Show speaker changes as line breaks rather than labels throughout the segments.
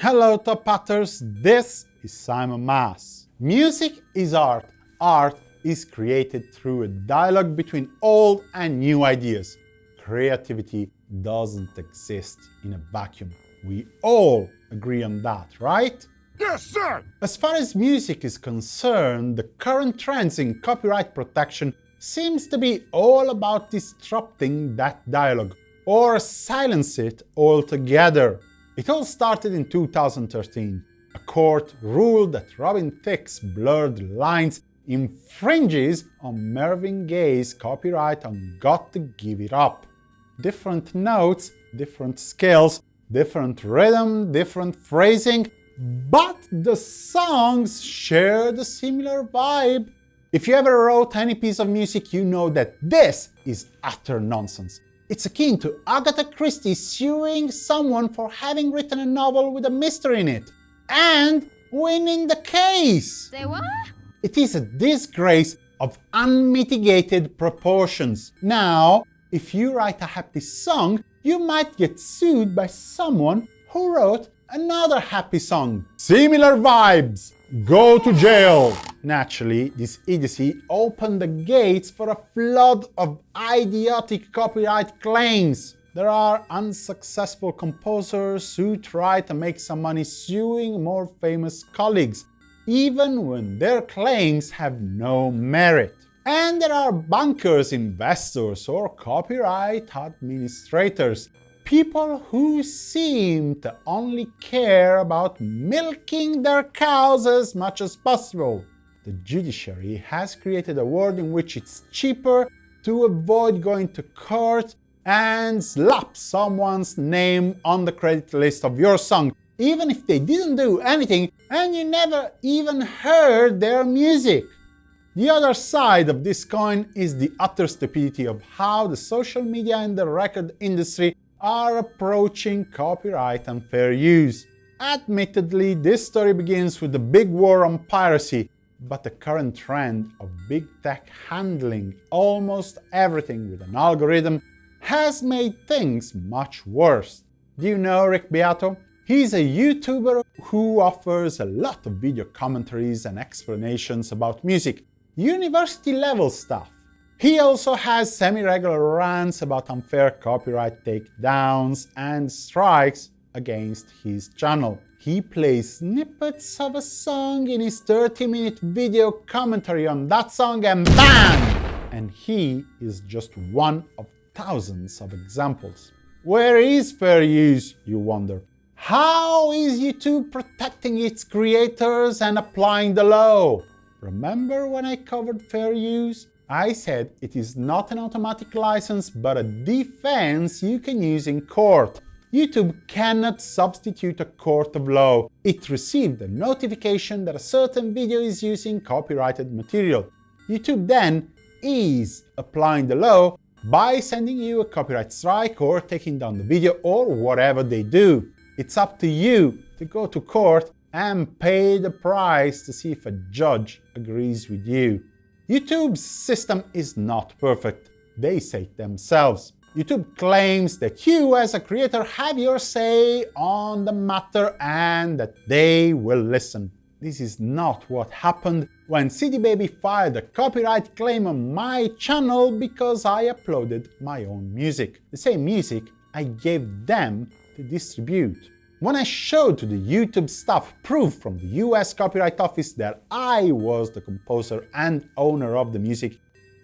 Hello Top Hatters, this is Simon Mas. Music is art. Art is created through a dialogue between old and new ideas. Creativity doesn't exist in a vacuum. We all agree on that, right?
Yes, sir!
As far as music is concerned, the current trends in copyright protection seems to be all about disrupting that dialogue, or silence it altogether. It all started in 2013. A court ruled that Robin Thicke's Blurred Lines infringes on Marvin Gaye's copyright on Got to Give It Up. Different notes, different scales, different rhythm, different phrasing, but the songs share the similar vibe. If you ever wrote any piece of music, you know that this is utter nonsense. It's akin to Agatha Christie suing someone for having written a novel with a mystery in it and winning the case.
Say what?
It is a disgrace of unmitigated proportions. Now, if you write a happy song, you might get sued by someone who wrote another happy song. Similar vibes. Go to jail. Naturally, this idiocy opened the gates for a flood of idiotic copyright claims. There are unsuccessful composers who try to make some money suing more famous colleagues, even when their claims have no merit. And there are bankers, investors, or copyright administrators people who seem to only care about milking their cows as much as possible. The judiciary has created a world in which it's cheaper to avoid going to court and slap someone's name on the credit list of your song, even if they didn't do anything and you never even heard their music. The other side of this coin is the utter stupidity of how the social media and the record industry are approaching copyright and fair use. Admittedly, this story begins with the big war on piracy, but the current trend of big tech handling almost everything with an algorithm has made things much worse. Do you know Rick Beato? He's a YouTuber who offers a lot of video commentaries and explanations about music, university-level stuff. He also has semi-regular rants about unfair copyright takedowns and strikes against his channel. He plays snippets of a song in his 30-minute video commentary on that song and BAM! And he is just one of thousands of examples. Where is fair use, you wonder? How is YouTube protecting its creators and applying the law? Remember when I covered fair use? I said it is not an automatic license, but a defense you can use in court. YouTube cannot substitute a court of law. It received a notification that a certain video is using copyrighted material. YouTube then is applying the law by sending you a copyright strike or taking down the video or whatever they do. It's up to you to go to court and pay the price to see if a judge agrees with you. YouTube's system is not perfect, they say themselves. YouTube claims that you as a creator have your say on the matter and that they will listen. This is not what happened when CD Baby filed a copyright claim on my channel because I uploaded my own music. The same music I gave them to distribute. When I showed to the YouTube staff proof from the US Copyright Office that I was the composer and owner of the music,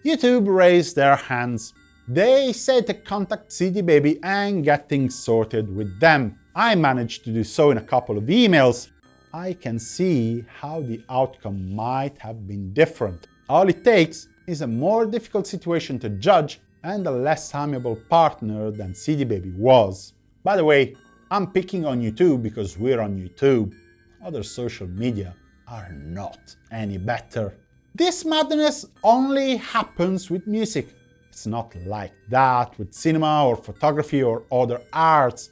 YouTube raised their hands. They said to contact CD Baby and get things sorted with them. I managed to do so in a couple of emails. I can see how the outcome might have been different. All it takes is a more difficult situation to judge and a less amiable partner than CD Baby was. By the way, I'm picking on YouTube because we're on YouTube. Other social media are not any better. This madness only happens with music. It's not like that with cinema or photography or other arts.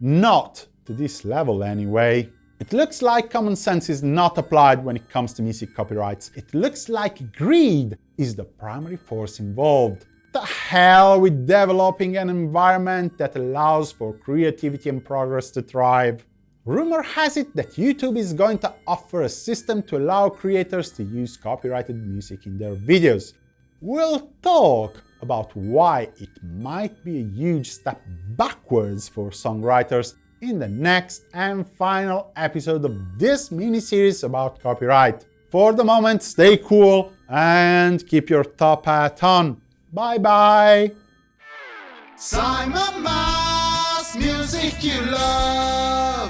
Not to this level anyway. It looks like common sense is not applied when it comes to music copyrights. It looks like greed is the primary force involved the hell with developing an environment that allows for creativity and progress to thrive. Rumor has it that YouTube is going to offer a system to allow creators to use copyrighted music in their videos. We'll talk about why it might be a huge step backwards for songwriters in the next and final episode of this mini-series about copyright. For the moment, stay cool and keep your top hat on. Bye bye!
Simon Mas, music you love.